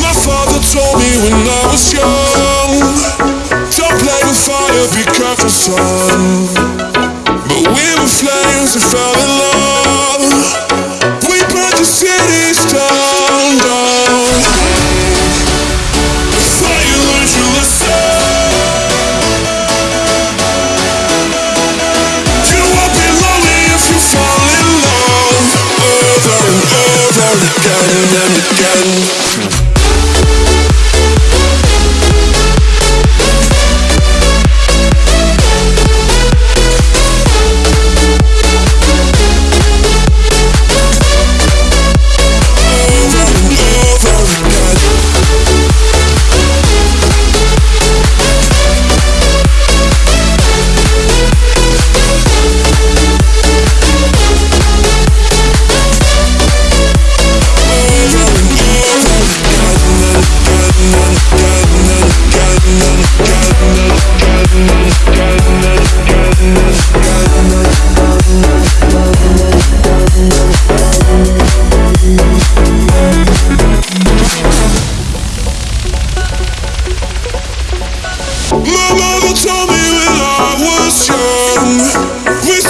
My father told me when I was young, don't play with fire, be careful, son. But we were flames and fell in love. We burned the cities down, your lesson. You won't be lonely if you fall in love over and over again and again. Mother told me when I was young, we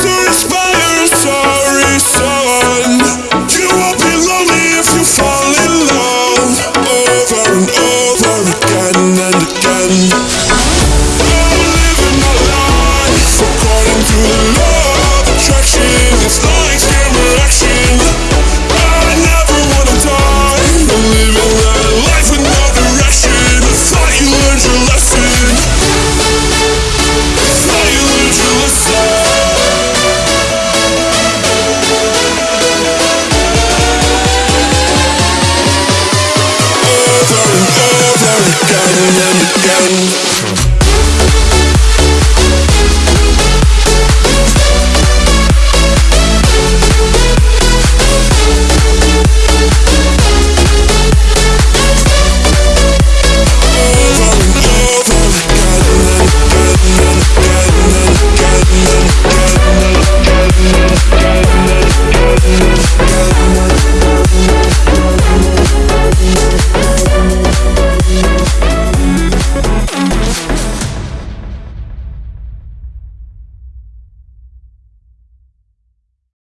Again and again.